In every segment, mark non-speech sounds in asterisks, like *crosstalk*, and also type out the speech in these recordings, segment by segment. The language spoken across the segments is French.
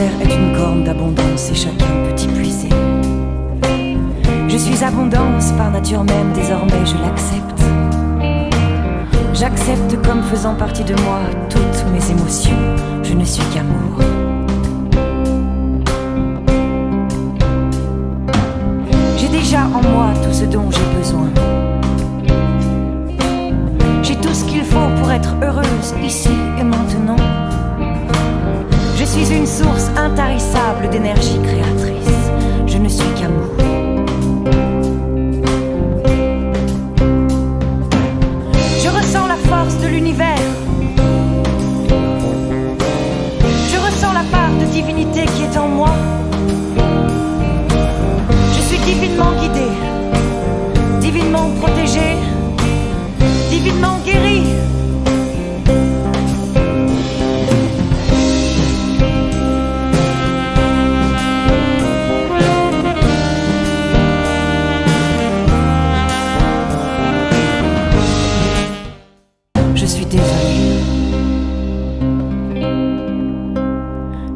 L'univers est une corne d'abondance et chacun peut y puiser. Je suis abondance par nature même, désormais je l'accepte. J'accepte comme faisant partie de moi toutes mes émotions. Je ne suis qu'amour. J'ai déjà en moi tout ce dont j'ai besoin. J'ai tout ce qu'il faut pour être heureuse ici et maintenant. Une source intarissable d'énergie créatrice. Je ne suis qu'amour. Je ressens la force de l'univers. Je ressens la part de divinité qui est en moi.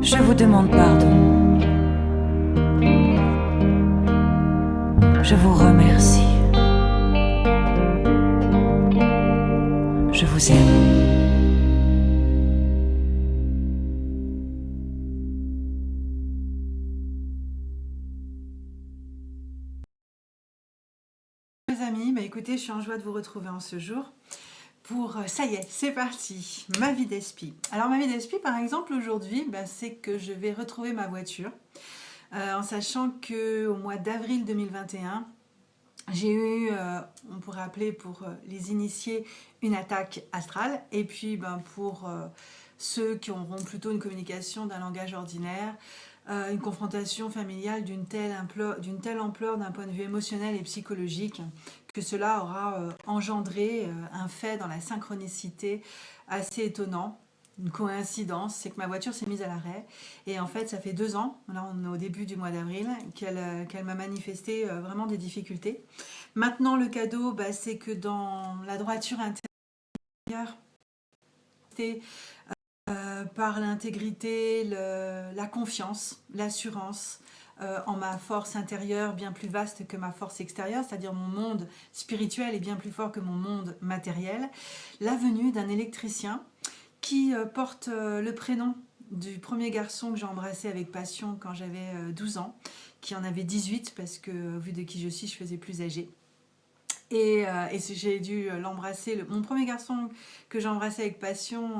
Je vous demande pardon. Je vous remercie. Je vous aime. Les amis, bah écoutez, je suis en joie de vous retrouver en ce jour pour, euh, ça y est, c'est parti, ma vie d'esprit. Alors ma vie d'esprit, par exemple, aujourd'hui, bah, c'est que je vais retrouver ma voiture, euh, en sachant que au mois d'avril 2021, j'ai eu, euh, on pourrait appeler pour les initiés, une attaque astrale, et puis ben, pour ceux qui auront plutôt une communication d'un langage ordinaire, une confrontation familiale d'une telle ampleur d'un point de vue émotionnel et psychologique que cela aura euh, engendré euh, un fait dans la synchronicité assez étonnant. Une coïncidence, c'est que ma voiture s'est mise à l'arrêt et en fait ça fait deux ans, là on est au début du mois d'avril, qu'elle euh, m'a manifesté vraiment des difficultés. Maintenant le cadeau, bah, c'est que dans la droiture intérieure, par l'intégrité, la confiance, l'assurance euh, en ma force intérieure bien plus vaste que ma force extérieure, c'est-à-dire mon monde spirituel est bien plus fort que mon monde matériel. La venue d'un électricien qui euh, porte euh, le prénom du premier garçon que j'ai embrassé avec passion quand j'avais euh, 12 ans, qui en avait 18 parce que vu de qui je suis, je faisais plus âgée. Et, euh, j'ai dû euh, l'embrasser. Le- Mon premier garçon que j'ai embrassé avec passion,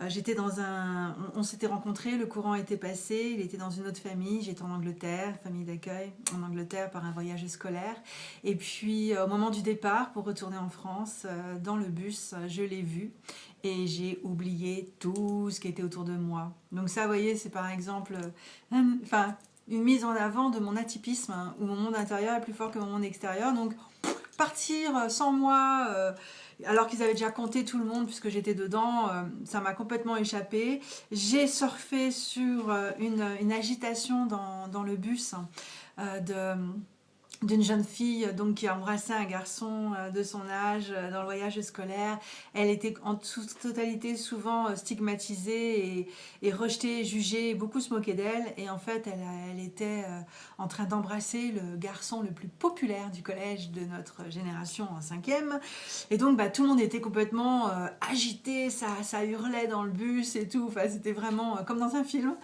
euh, j'étais dans un. On, s'était rencontrés, le courant était passé, il était dans une autre famille. J'étais en Angleterre, famille d'accueil en Angleterre par un voyage scolaire. Et puis au moment du départ pour retourner en France, dans le bus, je l'ai vu et j'ai oublié tout ce qui était autour de moi. Donc ça, vous voyez, c'est par exemple, enfin, une mise en avant de mon atypisme, hein, où mon monde intérieur est plus fort que mon monde extérieur. Donc partir euh, sans moi, euh, alors qu'ils avaient déjà compté tout le monde puisque j'étais dedans, euh, ça m'a complètement échappé. J'ai surfé sur une, agitation dans, le bus euh, de d'une jeune fille donc qui a embrassé un garçon euh, de son âge euh, dans le voyage scolaire. Elle était en toute totalité souvent euh, stigmatisée et, et rejetée, jugée, beaucoup se moquaient d'elle. Et en fait, elle, était euh, en train d'embrasser le garçon le plus populaire du collège de notre génération en cinquième. Et donc, bah, tout le monde était complètement euh, agité, ça, ça hurlait dans le bus et tout. Enfin, c'était vraiment euh, comme dans un film.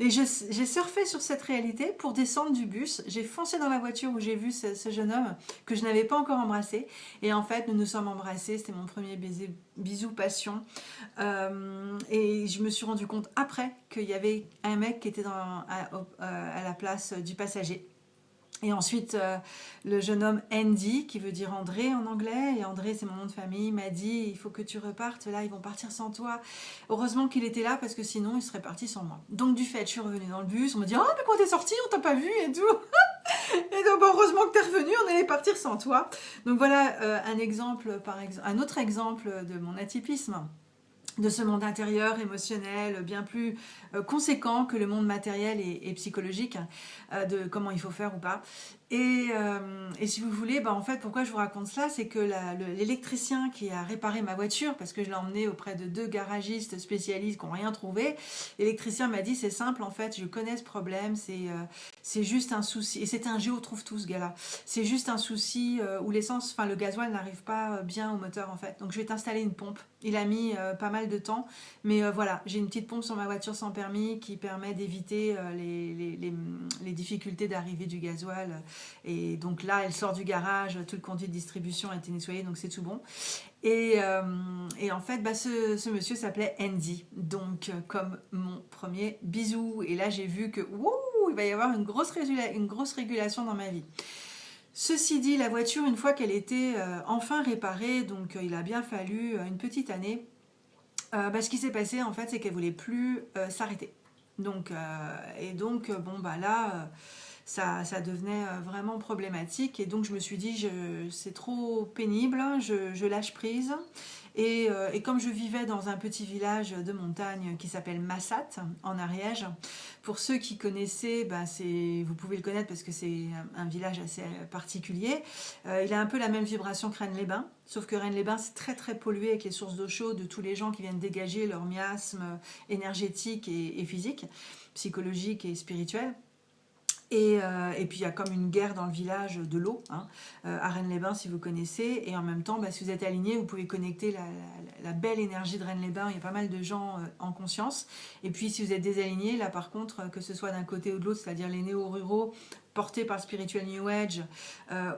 Et j'ai surfé sur cette réalité pour descendre du bus. J'ai foncé dans la voiture où j'ai vu ce, jeune homme que je n'avais pas encore embrassé. Et en fait, nous nous sommes embrassés. C'était mon premier baiser, bisou passion. Euh, et je me suis rendu compte après qu'il y avait un mec qui était euh, à la place du passager. Et ensuite, euh, le jeune homme Andy, qui veut dire André en anglais, et André c'est mon nom de famille, m'a dit il faut que tu repartes, là ils vont partir sans toi. Heureusement qu'il était là parce que sinon il serait parti sans moi. Donc du fait, je suis revenue dans le bus, on me dit oh mais quand t'es sorti, on t'a pas vu et tout. *laughs* et donc heureusement que t'es revenu, on allait partir sans toi. Donc voilà euh, un exemple, un autre exemple de mon atypisme. De ce monde intérieur, émotionnel, bien plus euh, conséquent que le monde matériel et, psychologique, euh, de comment il faut faire ou pas. Euh, et, si vous voulez, bah en fait, pourquoi je vous raconte cela, c'est que l'électricien qui a réparé ma voiture, parce que je l'ai emmené auprès de deux garagistes spécialistes qui n'ont rien trouvé, l'électricien m'a dit c'est simple, en fait, je connais ce problème, c'est juste un souci, et c'était un géo trouve tout ce gars-là, c'est juste un souci où l'essence, enfin le gasoil n'arrive pas bien au moteur en fait, donc je vais t'installer une pompe. Il a mis pas mal de temps, mais voilà, j'ai une petite pompe sur ma voiture sans permis qui permet d'éviter les, les, difficultés d'arrivée du gasoil et donc là, elle sort du garage, tout le conduit de distribution a été nettoyé, donc c'est tout bon. Et, euh, en fait, bah, ce, monsieur s'appelait Andy, donc euh, comme mon premier bisou. Et là, j'ai vu que, il va y avoir une grosse, régulation dans ma vie. Ceci dit, la voiture, une fois qu'elle était euh, enfin réparée, donc il a bien fallu une petite année, bah, ce qui s'est passé, en fait, c'est qu'elle voulait plus s'arrêter. Donc, et donc, bon, bah là ça, devenait euh, vraiment problématique. Et donc je me suis dit, c'est trop pénible, je, lâche prise. Euh, et, comme je vivais dans un petit village de montagne qui s'appelle Massat, en Ariège, pour ceux qui connaissaient, ben vous pouvez le connaître parce que c'est un, village assez particulier. Euh, il a un peu la même vibration que Rennes-les-Bains, sauf que Rennes-les-Bains, c'est très très pollué avec les sources d'eau chaude de tous les gens qui viennent dégager leur miasme énergétique et physique, psychologique et spirituel. Euh, et, puis il y a comme une guerre dans le village de l'eau, hein, euh, à Rennes-les-Bains si vous connaissez. Et en même temps, bah, si vous êtes aligné, vous pouvez connecter la, belle énergie de Rennes-les-Bains. Il y a pas mal de gens euh, en conscience. Et puis si vous êtes désaligné, là par contre, que ce soit d'un côté ou de l'autre, c'est-à-dire les néo-ruraux portés par le spiritual New Age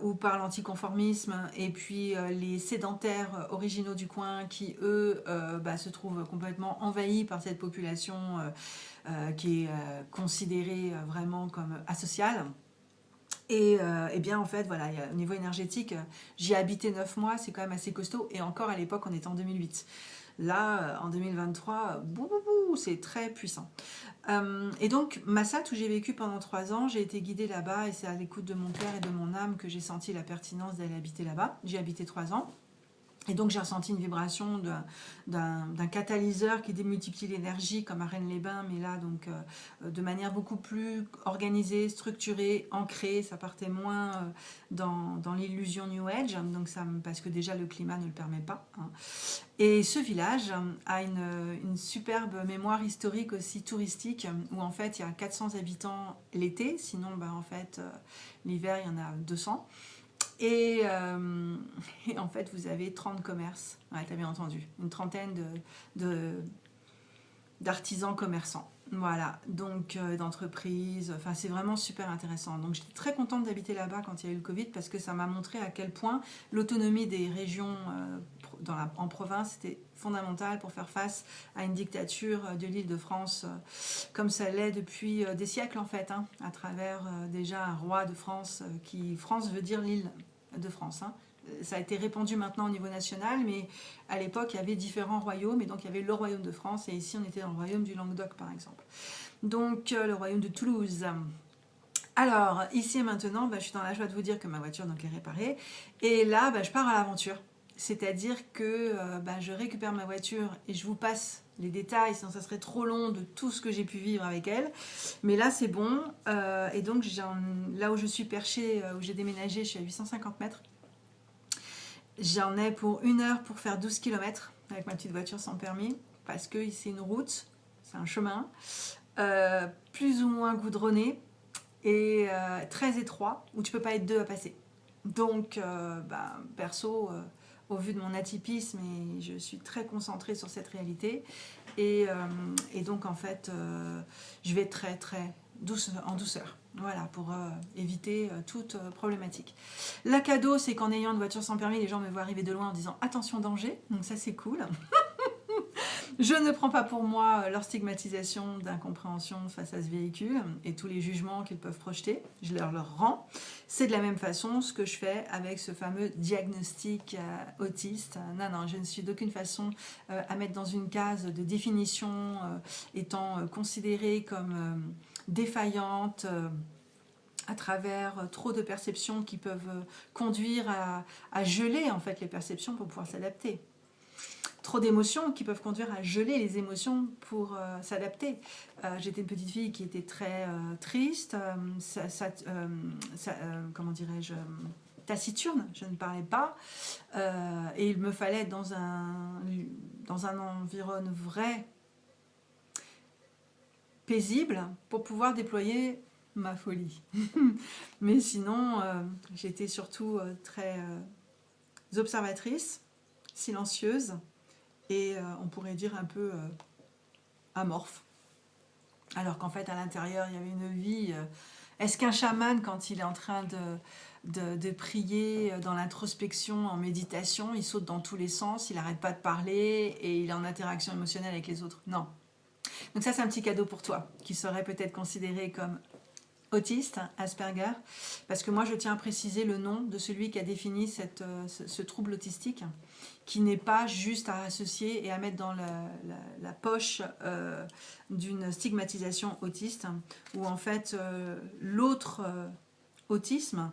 ou par l'anticonformisme, et puis les sédentaires originaux du coin qui, eux, bah, se trouvent complètement envahis par cette population euh, qui est euh, considéré euh, vraiment comme asocial. Et, bien en fait, voilà, au niveau énergétique, j'y ai habité 9 mois, c'est quand même assez costaud. Et encore à l'époque, on était en 2008. Là, en 2023, c'est très puissant. et donc, Massat, où j'ai vécu pendant 3 ans, j'ai été guidée là-bas et c'est à l'écoute de mon cœur et de mon âme que j'ai senti la pertinence d'aller habiter là-bas. J'ai habité 3 ans. Et donc j'ai ressenti une vibration d'un catalyseur qui démultiplie l'énergie comme à Rennes-les-Bains, mais là donc euh, de manière beaucoup plus organisée, structurée, ancrée, ça partait moins euh, dans, l'illusion New Age, donc ça, parce que déjà le climat ne le permet pas. Hein. Et ce village a une, une, superbe mémoire historique aussi touristique, où en fait il y a 400 habitants l'été, sinon ben, en fait euh, l'hiver il y en a 200. Euh, *laughs* et, en fait, vous avez 30 commerces, ouais, tu as bien entendu, une trentaine d'artisans de, commerçants. Voilà, donc euh, d'entreprises, enfin c'est vraiment super intéressant. Donc j'étais très contente d'habiter là-bas quand il y a eu le Covid parce que ça m'a montré à quel point l'autonomie des régions euh, en province était fondamentale pour faire face à une dictature de l'île de France comme ça l'est depuis des siècles en fait, hein, à travers déjà un roi de France qui, France veut dire l'île de France. Hein. Ça a été répandu maintenant au niveau national, mais à l'époque, il y avait différents royaumes, et donc il y avait le royaume de France, et ici on était dans le royaume du Languedoc par exemple. Donc euh, le royaume de Toulouse. Alors, ici et maintenant, bah, je suis dans la joie de vous dire que ma voiture est réparée, et là, bah, je pars à l'aventure. C'est-à-dire que euh, bah, je récupère ma voiture et je vous passe les détails, sinon ça serait trop long de tout ce que j'ai pu vivre avec elle. Mais là, c'est bon. Euh, et donc, là où je suis perchée, euh, où j'ai déménagé, je suis à 850 mètres. J'en ai pour une heure pour faire 12 km avec ma petite voiture sans permis, parce que c'est une route, c'est un chemin, plus ou moins goudronné et très étroit, où tu peux pas être deux à passer. Donc, bah, perso, au vu de mon atypisme et je suis très concentrée sur cette réalité. Et, euh, donc en fait, euh, je vais très très douce, en douceur. Voilà, pour euh, éviter toute problématique. La cadeau, c'est qu'en ayant une voiture sans permis, les gens me voient arriver de loin en disant « attention danger », donc ça c'est cool. *laughs* Je ne prends pas pour moi leur stigmatisation d'incompréhension face à ce véhicule et tous les jugements qu'ils peuvent projeter. Je leur, rends. C'est de la même façon ce que je fais avec ce fameux diagnostic euh, autiste. Non, non, je ne suis d'aucune façon euh, à mettre dans une case de définition euh, étant considérée comme défaillante à travers trop de perceptions qui peuvent conduire à, à geler en fait les perceptions pour pouvoir s'adapter. Trop d'émotions qui peuvent conduire à geler les émotions pour euh, s'adapter. Euh, j'étais une petite fille qui était très triste, ça, comment dirais-je, taciturne, je ne parlais pas, et il me fallait dans un, dans un environnement vrai, paisible, pour pouvoir déployer ma folie. *laughs* Mais sinon, j'étais surtout très observatrice, silencieuse, et euh, on pourrait dire un peu euh, amorphe. Alors qu'en fait, à l'intérieur, il y avait une vie. Euh, est-ce qu'un chaman, quand il est en train de, de, prier dans l'introspection, en méditation, il saute dans tous les sens, il n'arrête pas de parler et il est en interaction émotionnelle avec les autres? Non. Donc ça, c'est un petit cadeau pour toi, qui serait peut-être considéré comme autiste, Asperger, parce que moi je tiens à préciser le nom de celui qui a défini euh, ce, trouble autistique, qui n'est pas juste à associer et à mettre dans la, poche euh, d'une stigmatisation autiste, où en fait euh, l'autre autisme,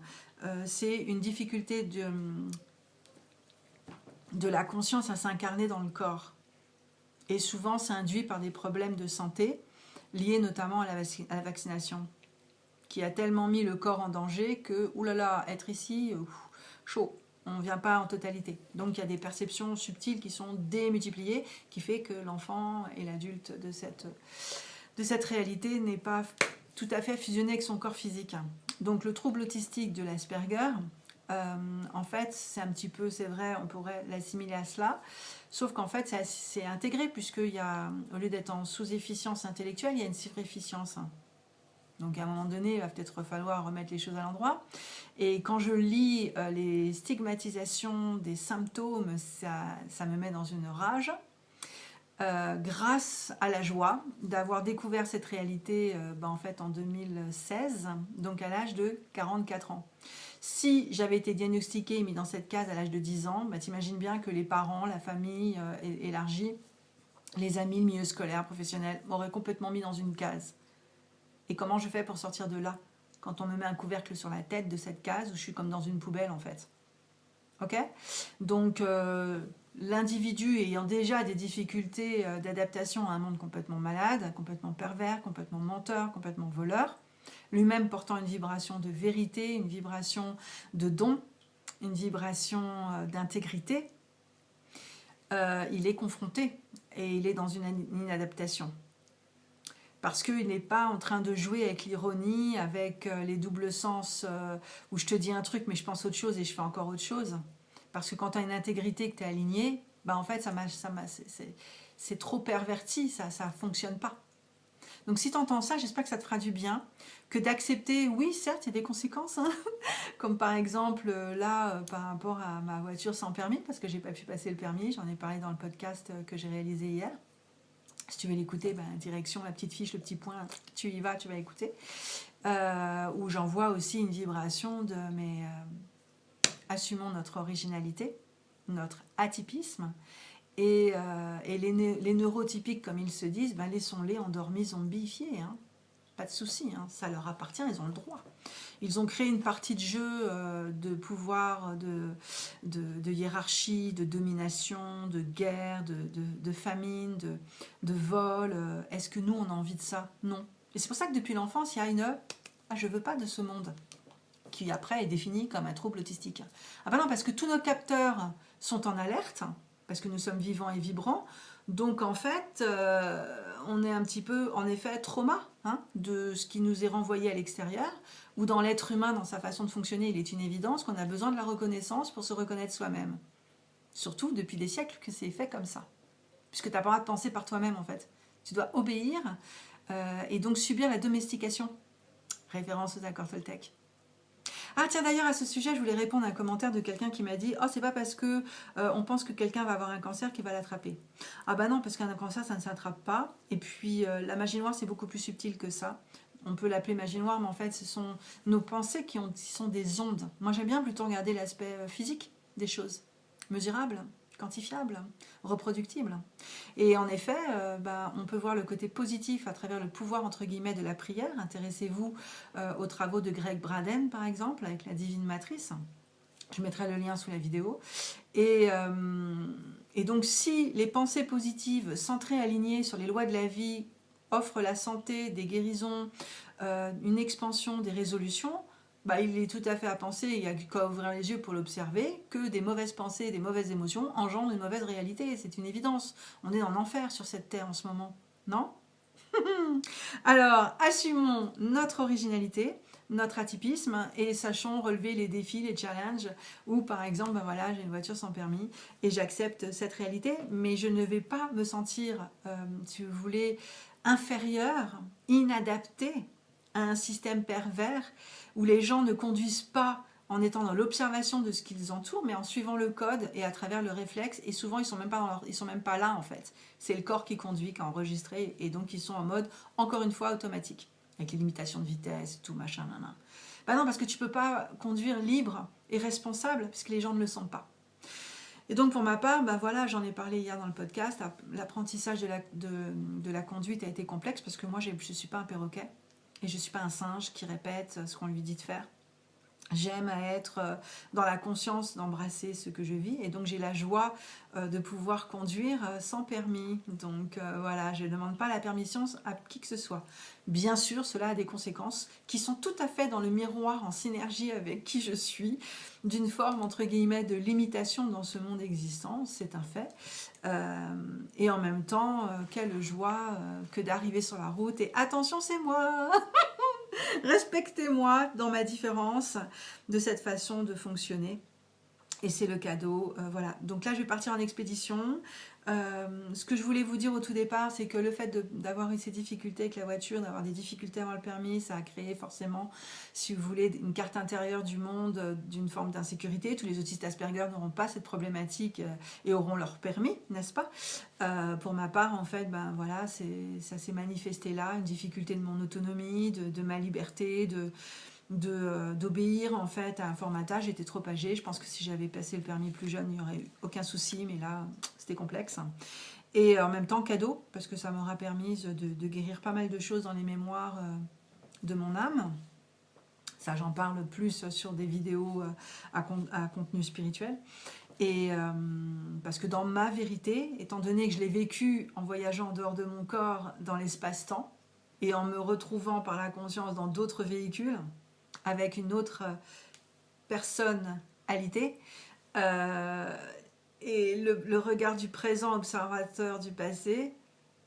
c'est une difficulté de, de la conscience à s'incarner dans le corps. Et souvent c'est induit par des problèmes de santé, liés notamment à la vaccination qui a tellement mis le corps en danger que, oulala, être ici, chaud, on ne vient pas en totalité. Donc il y a des perceptions subtiles qui sont démultipliées, qui fait que l'enfant et l'adulte de cette, de cette réalité n'est pas tout à fait fusionné avec son corps physique. Donc le trouble autistique de l'Asperger, euh, en fait, c'est un petit peu, c'est vrai, on pourrait l'assimiler à cela, sauf qu'en fait, c'est intégré, puisqu'il y a, au lieu d'être en sous-efficience intellectuelle, il y a une sur-efficience. Donc à un moment donné, il va peut-être falloir remettre les choses à l'endroit. Et quand je lis euh, les stigmatisations des symptômes, ça, me met dans une rage. Euh, grâce à la joie d'avoir découvert cette réalité euh, ben, en fait en 2016, donc à l'âge de 44 ans. Si j'avais été diagnostiquée et mis dans cette case à l'âge de 10 ans, ben, t'imagines bien que les parents, la famille élargie, les amis, le milieu scolaire, professionnel, m'auraient complètement mis dans une case. Et comment je fais pour sortir de là Quand on me met un couvercle sur la tête de cette case où je suis comme dans une poubelle en fait? Ok? Donc euh, l'individu ayant déjà des difficultés euh, d'adaptation à un monde complètement malade, complètement pervers, complètement menteur, complètement voleur, lui-même portant une vibration de vérité, une vibration de don, une vibration euh, d'intégrité, il est confronté et il est dans une inadaptation parce qu'il n'est pas en train de jouer avec l'ironie, avec euh, les doubles sens, euh, où je te dis un truc mais je pense autre chose et je fais encore autre chose. Parce que quand tu as une intégrité, que tu es aligné, bah en fait ça, ça c'est trop perverti, ça ne fonctionne pas. Donc si tu entends ça, j'espère que ça te fera du bien, que d'accepter, oui certes il y a des conséquences, hein. *laughs* comme par exemple euh, là par rapport à ma voiture sans permis, parce que j'ai pas pu passer le permis, j'en ai parlé dans le podcast que j'ai réalisé hier. Si tu veux l'écouter, ben, direction la petite fiche, le petit point, tu y vas, tu vas écouter. Euh, où j'envoie aussi une vibration de mais euh, assumons notre originalité, notre atypisme. Et, euh, les, neurotypiques, comme ils se disent, ben, laissons-les endormis, zombifiés. Hein. Pas de souci, hein, ça leur appartient, ils ont le droit. Ils ont créé une partie de jeu euh, de pouvoir, de, de, hiérarchie, de domination, de guerre, de, famine, de, vol. Euh, est-ce que nous, on a envie de ça? Non. Et c'est pour ça que depuis l'enfance, il y a une ah, « je veux pas de ce monde » qui après est défini comme un trouble autistique. Ah ben non, parce que tous nos capteurs sont en alerte, parce que nous sommes vivants et vibrants, donc en fait, euh, on est un petit peu, en effet, trauma hein, de ce qui nous est renvoyé à l'extérieur, ou dans l'être humain, dans sa façon de fonctionner, il est une évidence qu'on a besoin de la reconnaissance pour se reconnaître soi-même. Surtout depuis des siècles que c'est fait comme ça. Puisque tu n'as pas le droit de penser par toi-même, en fait. Tu dois obéir euh, et donc subir la domestication. Référence aux accords Toltec. Ah tiens d'ailleurs à ce sujet je voulais répondre à un commentaire de quelqu'un qui m'a dit « Oh c'est pas parce que euh, on pense que quelqu'un va avoir un cancer qu'il va l'attraper. » Ah bah non parce qu'un cancer ça ne s'attrape pas et puis euh, la magie noire c'est beaucoup plus subtil que ça. On peut l'appeler magie noire mais en fait ce sont nos pensées qui, qui sont des ondes. Moi j'aime bien plutôt regarder l'aspect euh, physique des choses, mesurables quantifiable, reproductible. Et en effet, euh, bah, on peut voir le côté positif à travers le pouvoir entre guillemets de la prière. Intéressez-vous euh, aux travaux de Greg Braden par exemple, avec la Divine Matrice. Je mettrai le lien sous la vidéo. Et, euh, Et donc si les pensées positives, centrées, alignées sur les lois de la vie, offrent la santé, des guérisons, une expansion des résolutions, bah, il est tout à fait à penser, il n'y a qu'à ouvrir les yeux pour l'observer, que des mauvaises pensées, des mauvaises émotions engendrent une mauvaise réalité. C'est une évidence. On est en enfer sur cette terre en ce moment. Non? *laughs* Alors, assumons notre originalité, notre atypisme et sachons relever les défis, les challenges ou par exemple, ben voilà, j'ai une voiture sans permis et j'accepte cette réalité, mais je ne vais pas me sentir, euh, si vous voulez, inférieur, inadapté un système pervers où les gens ne conduisent pas en étant dans l'observation de ce qui les entoure, mais en suivant le code et à travers le réflexe. Et souvent, ils sont même pas sont même pas là en fait. C'est le corps qui conduit, qui a enregistré, et donc ils sont en mode encore une fois automatique, avec les limitations de vitesse, tout machin, nan, Bah non, parce que tu peux pas conduire libre et responsable, puisque les gens ne le sentent pas. Et donc pour ma part, bah voilà, j'en ai parlé hier dans le podcast, l'apprentissage de la, de la conduite a été complexe parce que moi je ne suis pas un perroquet et je ne suis pas un singe qui répète ce qu'on lui dit de faire. J'aime être euh, dans la conscience d'embrasser ce que je vis et donc j'ai la joie euh, de pouvoir conduire euh, sans permis. Donc voilà, je ne demande pas la permission à qui que ce soit. Bien sûr, cela a des conséquences qui sont tout à fait dans le miroir, en synergie avec qui je suis, d'une forme entre guillemets de limitation dans ce monde existant, c'est un fait. et en même temps, quelle joie que d'arriver sur la route et attention c'est moi *laughs* *laughs* Respectez-moi dans ma différence de cette façon de fonctionner. Et c'est le cadeau, euh, voilà. Donc là, je vais partir en expédition. Euh, ce que je voulais vous dire au tout départ, c'est que le fait d'avoir eu ces difficultés avec la voiture, d'avoir des difficultés avant le permis, ça a créé forcément, si vous voulez, une carte intérieure du monde euh, d'une forme d'insécurité. Tous les autistes Asperger n'auront pas cette problématique et auront leur permis, n'est-ce pas? Pour ma part, en fait, ben voilà, ça s'est manifesté là, une difficulté de mon autonomie, de ma liberté, de euh, d'obéir en fait à un formatage. J'étais trop âgée. Je pense que si j'avais passé le permis plus jeune, il n'y aurait eu aucun souci. Mais là, c'était complexe. Et en même temps, cadeau, parce que ça m'aura permis de, guérir pas mal de choses dans les mémoires euh, de mon âme. Ça, j'en parle plus sur des vidéos euh, à, à contenu spirituel. Et parce que dans ma vérité, étant donné que je l'ai vécu en voyageant en dehors de mon corps dans l'espace-temps, et en me retrouvant par la conscience dans d'autres véhicules, avec une autre personnalité. Euh, et le, regard du présent, observateur du passé,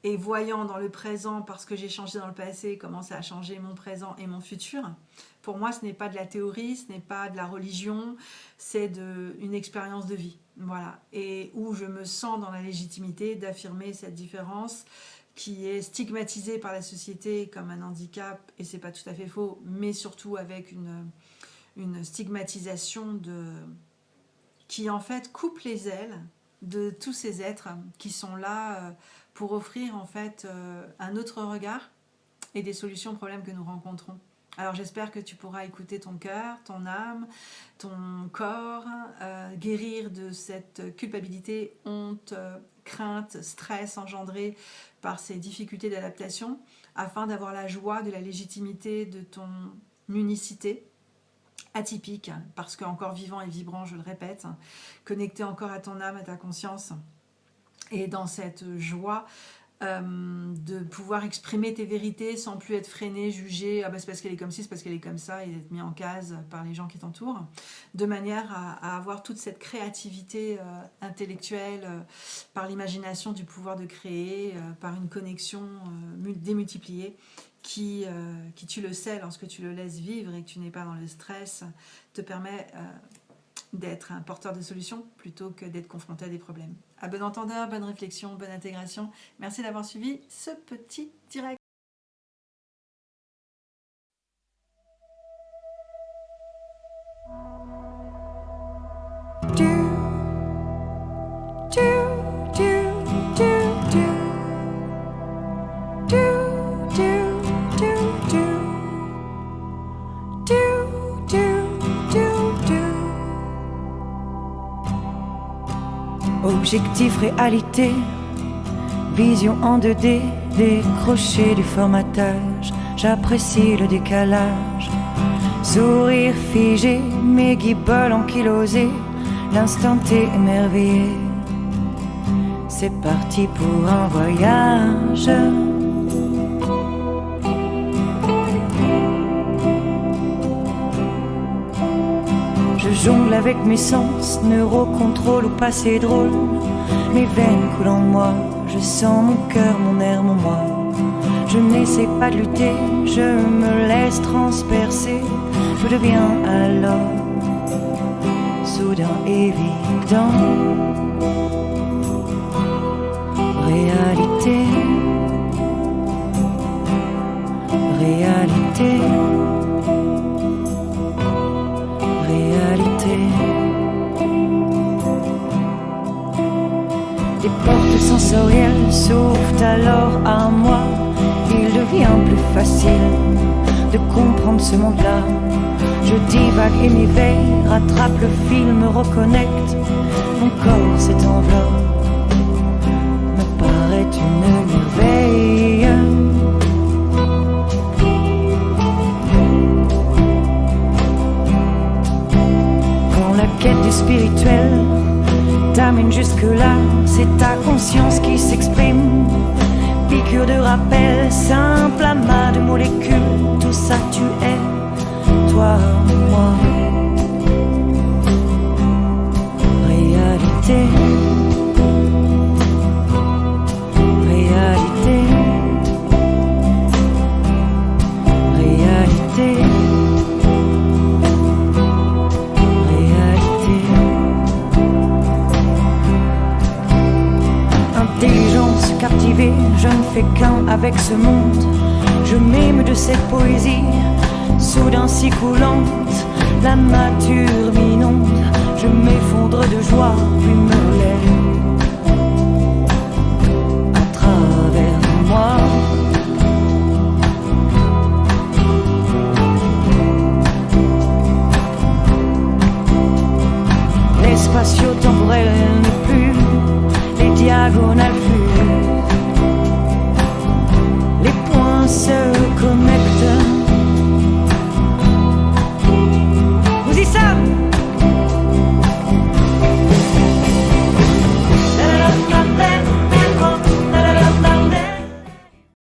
et voyant dans le présent, parce que j'ai changé dans le passé, comment ça a changé mon présent et mon futur. Pour moi, ce n'est pas de la théorie, ce n'est pas de la religion, c'est une expérience de vie. Voilà. Et où je me sens dans la légitimité d'affirmer cette différence qui est stigmatisé par la société comme un handicap, et c'est pas tout à fait faux, mais surtout avec une, stigmatisation de, qui en fait coupe les ailes de tous ces êtres qui sont là euh, pour offrir en fait euh, un autre regard et des solutions aux problèmes que nous rencontrons. Alors j'espère que tu pourras écouter ton cœur, ton âme, ton corps, euh, guérir de cette culpabilité, honte, crainte, stress engendré par ces difficultés d'adaptation, afin d'avoir la joie de la légitimité de ton unicité, atypique, parce qu'encore vivant et vibrant, je le répète, connecté encore à ton âme, à ta conscience, et dans cette joie, euh, de pouvoir exprimer tes vérités sans plus être freiné, jugé, ah bah c'est parce qu'elle est comme ci, c'est parce qu'elle est comme ça, et être mis en case par les gens qui t'entourent, de manière à, avoir toute cette créativité euh, intellectuelle, euh, par l'imagination du pouvoir de créer, par une connexion démultipliée, qui, qui, tu le sais, lorsque tu le laisses vivre et que tu n'es pas dans le stress, te permet d'être un porteur de solutions plutôt que d'être confronté à des problèmes. À bon entendeur, bonne réflexion, bonne intégration. Merci d'avoir suivi ce petit direct. Réalité, vision en 2D, décroché du formatage, j'apprécie le décalage. Sourire figé, mes guibolles ankylosées, l'instant T émerveillé. c'est parti pour un voyage. Avec mes sens, neurocontrôle ou passé drôle. Mes veines coulent en moi, je sens mon cœur, mon air, mon moi. Je n'essaie pas de lutter, je me laisse transpercer. Je deviens alors soudain évident. Réalité, réalité. Portes sensorielles s'ouvrent alors à moi. Il devient plus facile de comprendre ce monde-là. Je divague et m'éveille, rattrape le fil, me reconnecte. Mon corps enveloppe, me paraît une merveille. Quand la quête du spirituel t'amène jusque-là, c'est ta conscience qui s'exprime. Piqûre de rappel, simple amas de molécules, tout ça tu es, toi, moi. Réalité. je ne fais qu'un avec ce monde. Je m'aime de cette poésie, soudain si coulante. La nature m'inonde, je m'effondre de joie, puis me relève. À travers moi. L'espace temporel n'est plus les diagonales. myself